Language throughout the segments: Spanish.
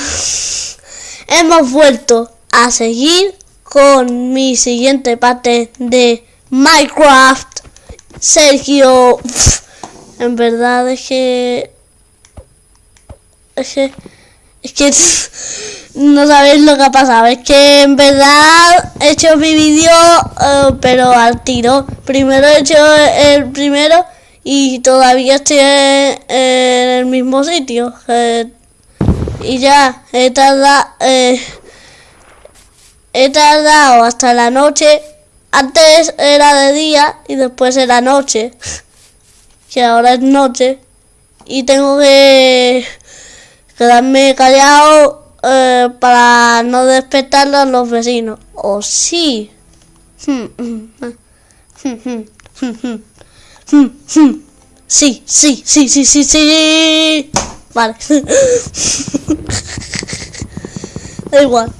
hemos vuelto a seguir con mi siguiente parte de Minecraft. Sergio, en verdad es que... Es que... Es que no sabéis lo que ha pasado. Es que en verdad he hecho mi vídeo, eh, pero al tiro. Primero he hecho el primero y todavía estoy en, el mismo sitio. Y ya he tardado, eh, he tardado hasta la noche. Antes era de día y después era noche. Que ahora es noche. Y tengo que quedarme callado eh, para no despertar a los vecinos. O sí. Sí, sí, sí, sí, sí, sí. Vale. da igual.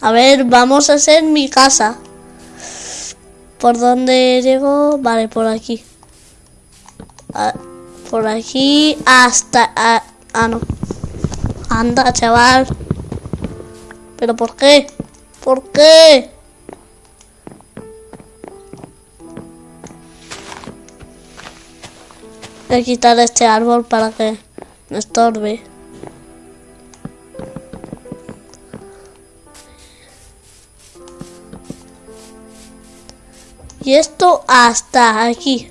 A ver, vamos a hacer mi casa. ¿Por dónde llego? Vale, por aquí. Por aquí hasta... Ah, no. Anda, chaval. ¿Pero por qué? ¿Por qué? Voy a quitar este árbol para que no estorbe. Y esto hasta aquí.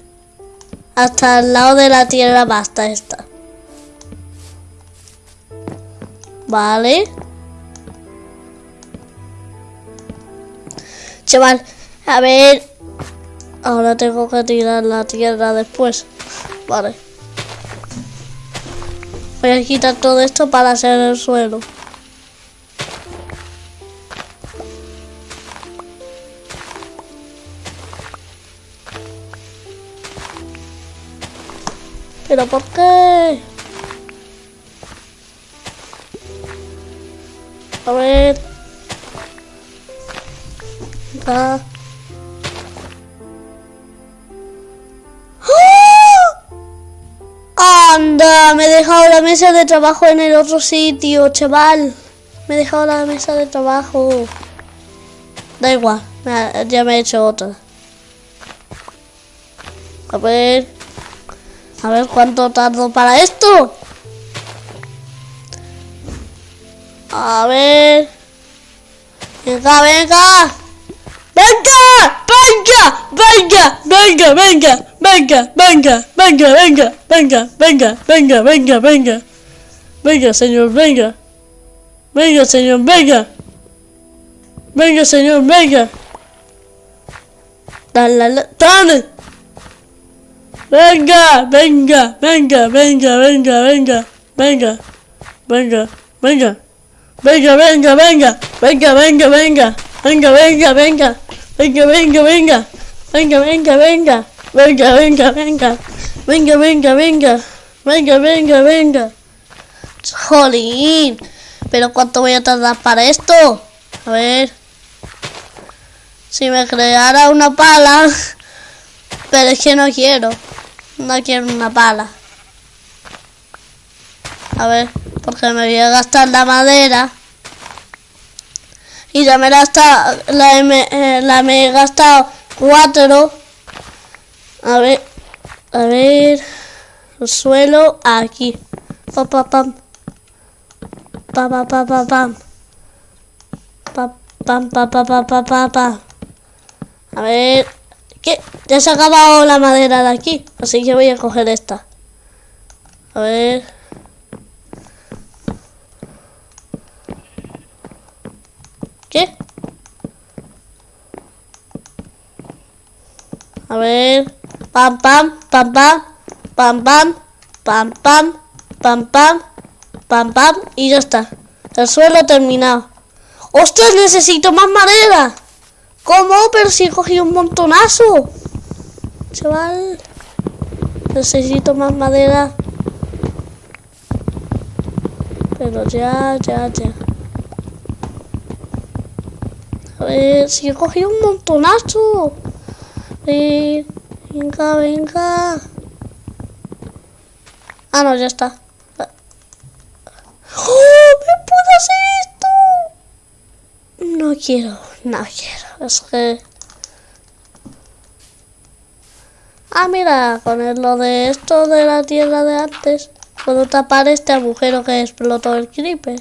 Hasta el lado de la tierra basta esta. Vale. Chaval, a ver. Ahora tengo que tirar la tierra después. Voy a quitar todo esto para hacer el suelo. ¿Pero por qué? A ver. ¡Ah! ¡Anda! Me he dejado la mesa de trabajo en el otro sitio, chaval. Me he dejado la mesa de trabajo. Da igual, ya me he hecho otra. A ver. A ver cuánto tardo para esto. A ver. Venga, venga. Venga, venga, venga, venga, venga, venga, venga, venga, venga, venga, venga, venga, venga, venga. Venga, señor, venga. Venga, señor, venga. Venga, señor, venga. Dale, dale. Venga, venga, venga, venga, venga, venga, venga, venga, venga, venga, venga, venga, venga, venga, venga, venga, venga, venga, Venga, venga, venga. Venga, venga, venga. Venga, venga, venga. Venga, venga, venga. Venga, venga, venga. Jolín. Pero ¿cuánto voy a tardar para esto? A ver. Si me creara una pala. Pero es que no quiero. No quiero una pala. A ver, porque me voy a gastar la madera. Y ya me la, está, la, eh, la me he gastado cuatro. A ver, a ver. El suelo aquí. Pa, pa, pam. Pa, pa, pa, pa, pam. Pa, pam, pa, pa, pa, pa, pa, pa. A ver. ¿Qué? Ya se ha acabado la madera de aquí. Así que voy a coger esta. A ver. ¿Qué? A ver. Pam, pam, pam, pam. Pam, pam. Pam, pam. Pam, pam. Pam, pam. Y ya está. El suelo terminado. ¡Ostras! Necesito más madera. ¿Cómo? Pero si he cogido un montonazo. Chaval. Necesito más madera. Pero ya, ya, ya. Si he cogido un montonazo. Ver. Venga, venga. Ah, no, ya está. ¡Oh! ¡Me puedo hacer esto! No quiero, no quiero. Es que... Ah, mira, con lo de esto de la tierra de antes, puedo tapar este agujero que explotó el creeper.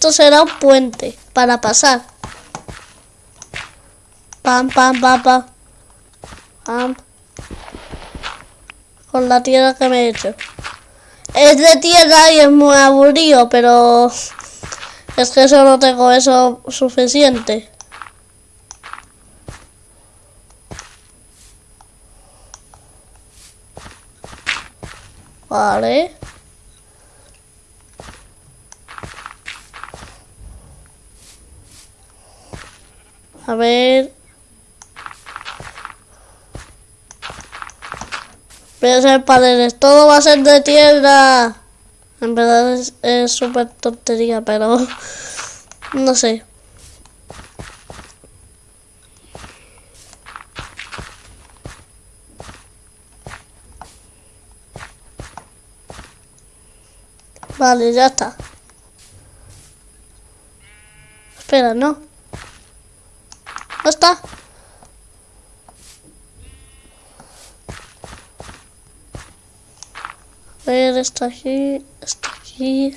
Esto será un puente para pasar. Pam, pam, pam, pam. Pam. Con la tierra que me he hecho. Es de tierra y es muy aburrido, pero es que solo tengo eso suficiente. Vale. A ver. Voy a hacer paneles. Todo va a ser de tierra. En verdad es- súper tontería, pero no sé. Vale, ya está. Espera, no. Está. A ver, está aquí, está aquí.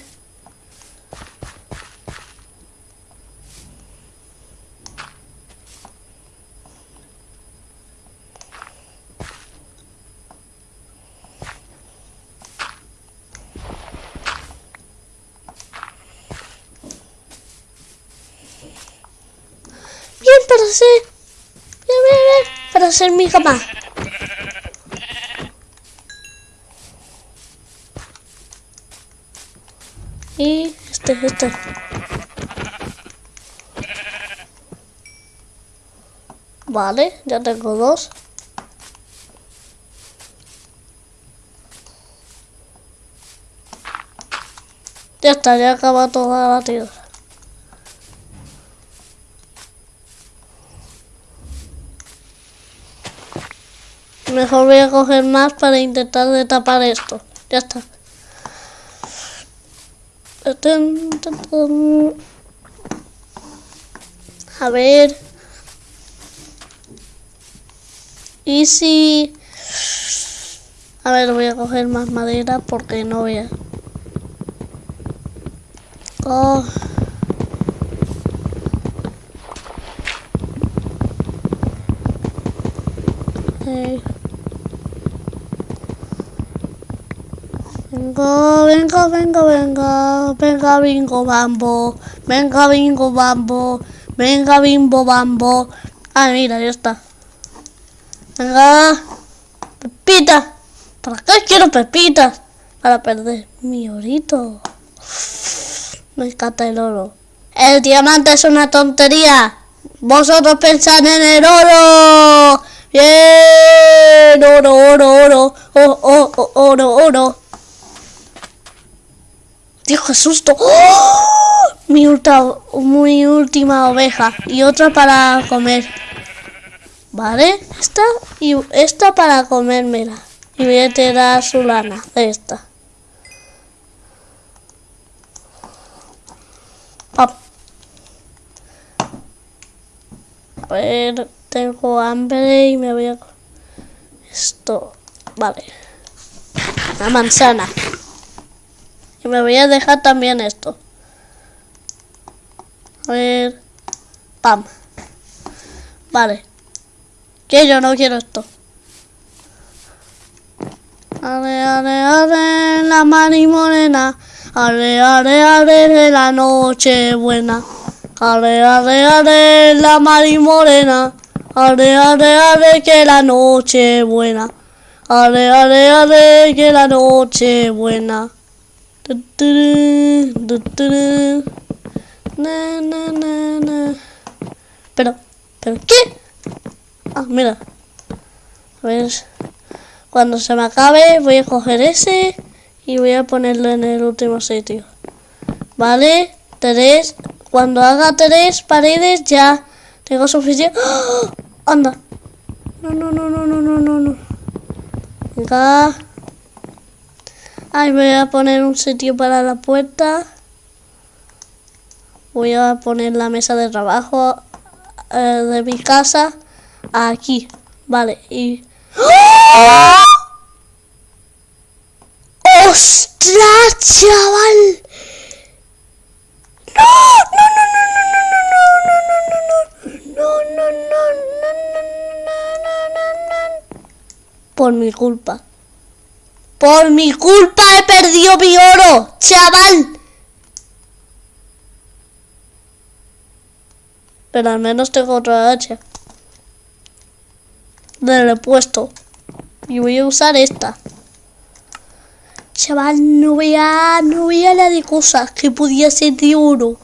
Bien, para hacer... Bien, bien, hacer mi cama. Y este, este. Vale, ya tengo dos. Ya está, ya acaba toda la tierra. Mejor voy a coger más para intentar de tapar esto. Ya está. A ver. Y si... A ver, voy a coger más madera porque no voy a... Oh. Eh. Venga, venga, venga, venga, venga, bingo, bambo, venga, bingo, bambo, venga, bimbo, bambo. Ah, mira, ya está. Venga, pepita. ¿Para qué quiero pepitas? Para perder mi orito. Me encanta el oro. El diamante es una tontería. Vosotros pensad en el oro. Bien, oro, oro, oro, oh, oh, oh, oro, oro. Dios, susto. ¡Oh! Mi, ulta- mi última oveja y otra para comer. Vale, esta y esta para comérmela. Y voy a tirar su lana esta. Pam. A ver, tengo hambre y me voy a... Esto, vale. Una manzana. Y me voy a dejar también esto. A ver. Pam. Vale. Que yo no quiero esto. Ale, ale, ale, la mani morena. Ale, ale, ale, de la noche buena. Ale, ale, ale, la mari morena. Ale, ale, ale, que la noche buena. Ale, ale, ale, que la noche buena. Na. Pero, ¿pero qué? Ah, mira. A ver. Cuando se me acabe, voy a coger ese y voy a ponerlo en el último sitio. Vale, 3, Cuando haga tres paredes ya tengo suficiente. ¡Ah! Anda. No, no, no, no, no, no, no. Venga. Ay, voy a poner un sitio para la puerta. Voy a poner la mesa de trabajo eh, de mi casa aquí. Vale, y... ¡Oh! ¡Ostras, chaval! ¡No! ¡No, no, no, no, no, no, no, no, no, no, no, no, no, no, no, no, Por mi culpa. Por mi culpa he perdido mi oro, chaval. Pero al menos tengo otra hacha. Del repuesto. Y voy a usar esta. Chaval, no vea, no vea la de cosas que podía ser de oro.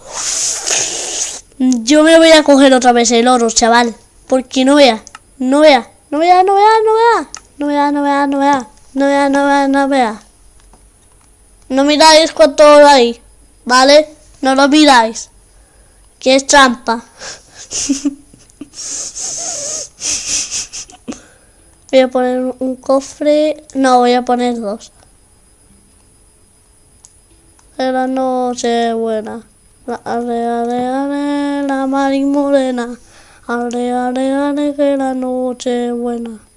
Yo me voy a coger otra vez el oro, chaval. Porque no vea, no vea, no vea, no vea. No vea, no vea, no vea. No vea, no vea, no vea. No miráis cuánto hay, ¿vale? No lo miráis. Que es trampa. voy a poner un cofre. No, voy a poner dos. La noche buena. Ale, ale, ale, la mari morena. Ale, ale, ale, que la noche buena.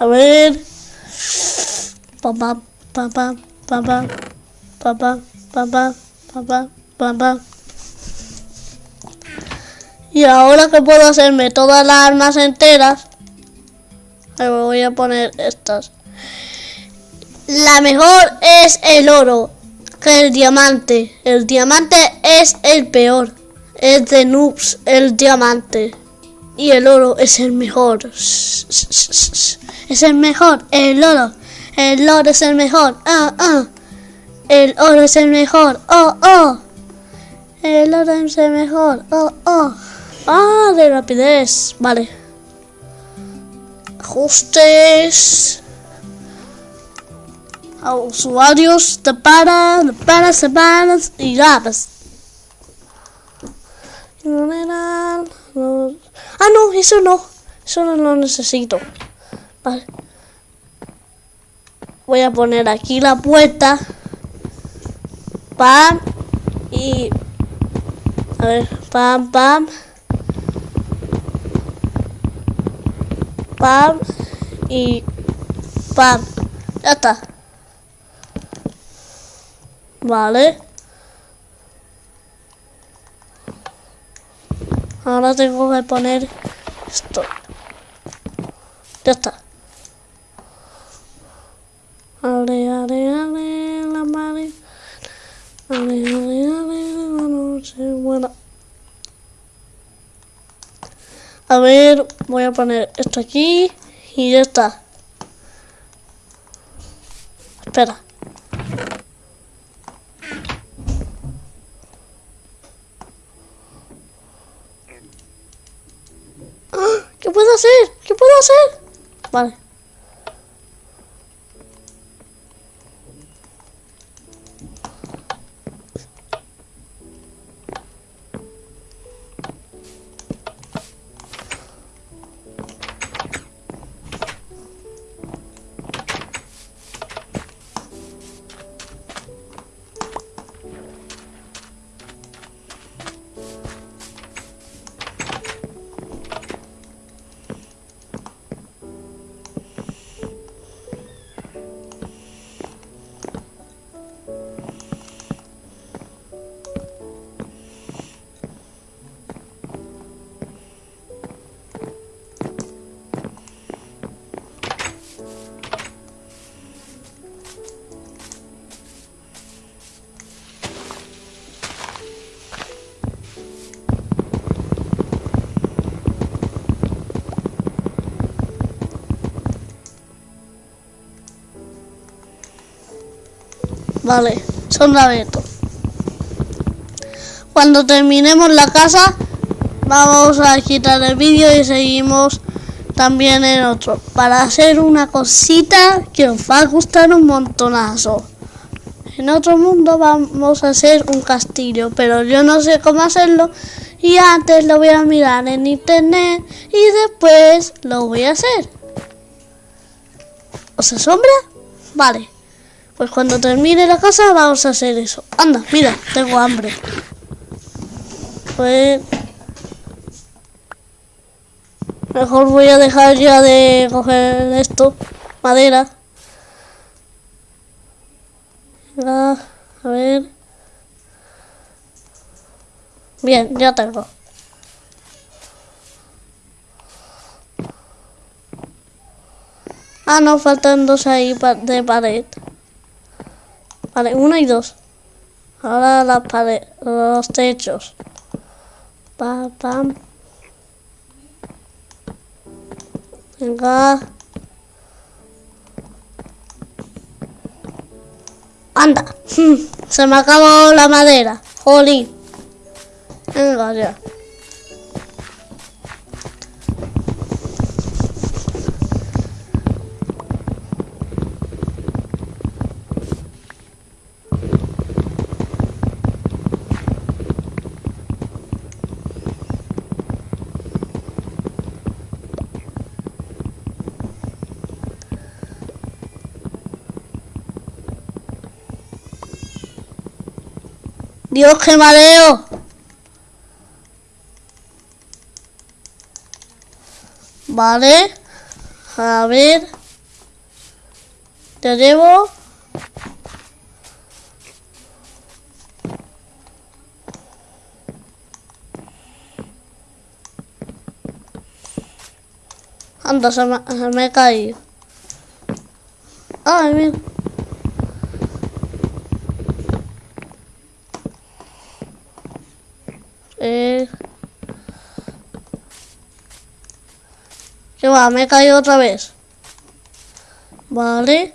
A ver. Papá, papá, papá, papá, papá, papá, papá. Y ahora que puedo hacerme todas las armas enteras, me voy a poner estas. La mejor es el oro que el diamante. El diamante es el peor. Es de noobs el diamante. Y el oro es el mejor. Es el mejor. El oro. El oro es el mejor. Ah, ah. El oro es el mejor. Oh, oh. El oro es el mejor. Oh, oh. Ah, de rapidez. Vale. Ajustes. A usuarios de para, de para, semanas y llaves. Ah, no, eso no. Eso no lo necesito. Voy a poner aquí la puerta. Pam. Y... A ver, pam, pam. Pam. Y... Pam. Ya está. Vale. Ahora tengo que poner esto. Ya está. Ale, ale, ale, la madre. Ale, ale, ale, la noche buena. A ver, voy a poner esto aquí y ya está. Espera. vâng Vale, son Beto. Cuando terminemos la casa, vamos a quitar el vídeo y seguimos también en otro, para hacer una cosita que os va a gustar un montonazo. En otro mundo vamos a hacer un castillo, pero yo no sé cómo hacerlo y antes lo voy a mirar en internet y después lo voy a hacer. ¿Os asombra? Vale. Pues cuando termine la casa vamos a hacer eso. Anda, mira, tengo hambre. Pues... Mejor voy a dejar ya de coger esto. Madera. a ver. Bien, ya tengo. Ah, no, faltan dos ahí de pared. Vale, uno y dos. Ahora la pared, los techos. Pa, pam. Venga. Anda. Se me acabó la madera. Jolín. Venga ya. Dios, qué mareo. Vale. A ver. Te llevo. Anda, se me, se me ha caído. Ay, mira. Eh... ¿Qué va? Me he caído otra vez. Vale.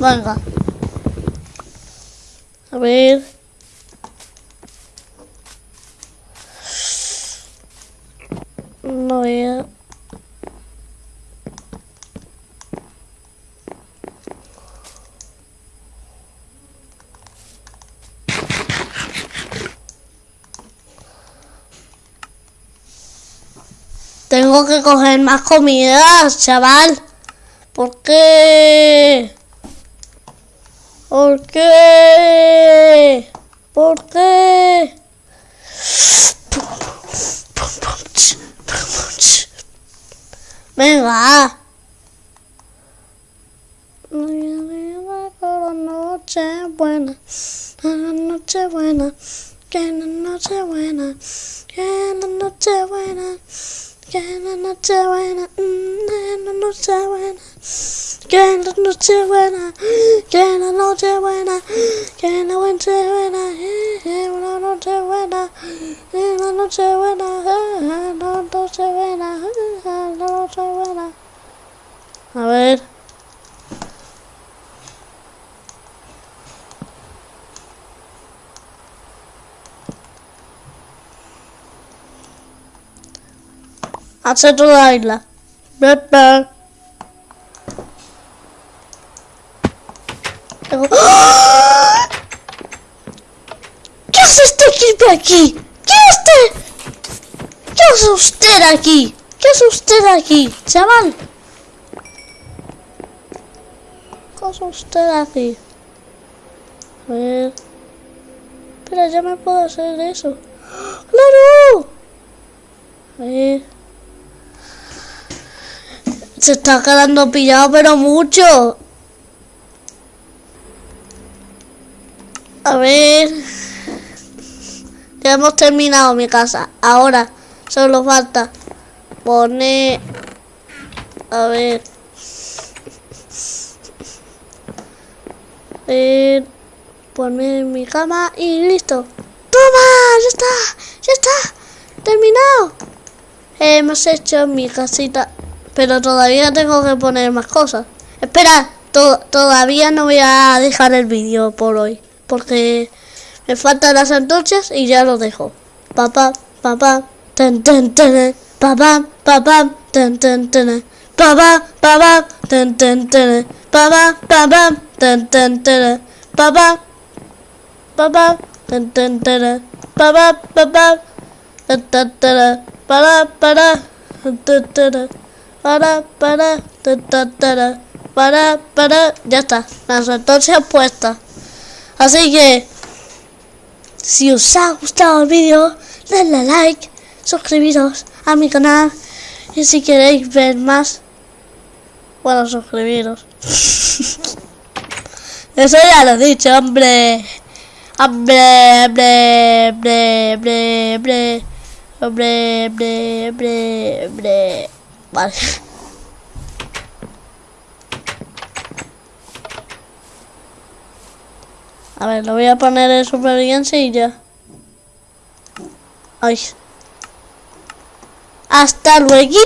Venga. A ver. No veo. Tengo que coger más comidas, chaval. ¿Por qué? ¿Por qué? ¿Por qué? Venga. Noche buena, noche buena, que noche buena, que noche buena. Que la noche buena, que la noche buena, que la noche buena, que la noche buena, que la noche buena, que la noche buena, que la noche buena, la noche buena, la noche buena. A ver. Hace toda la isla. ¿Qué hace este equipo aquí? ¿Qué hace? ¿Qué hace usted aquí? ¿Qué hace usted aquí, chaval? ¿Qué hace usted aquí? A ver... Espera, ya me puedo hacer eso. ¡Claro! A ver... Se está quedando pillado, pero mucho. A ver. Ya hemos terminado mi casa. Ahora solo falta poner... A ver. ver poner mi cama y listo. ¡Toma! ¡Ya está! ¡Ya está! ¡Terminado! Hemos hecho mi casita pero todavía tengo que poner más cosas. Espera, todavía no voy a dejar el vídeo por hoy. Porque me faltan las antorchas y ya lo dejo. papá, papá, ten, ten, ten, papá, papá, ten, ten, ten, papá, papá, ten, ten, ten, papá, papá, ten, ten, ten, papá, papá, ten, ten, ten, papá, papá, ten, ten, ten, para, para, ten, ten, ten, para, para, ten, ten, para, para, ya está, las entonces puestas. Así que, si os ha gustado el vídeo, dadle like, suscribiros a mi canal y si queréis ver más, bueno, suscribiros. Eso ya lo he dicho, hombre. Hombre, hombre, hombre, hombre, hombre, hombre, hombre, hombre. Vale. A ver, lo voy a poner en supervivencia y ya. Ay. Hasta luego.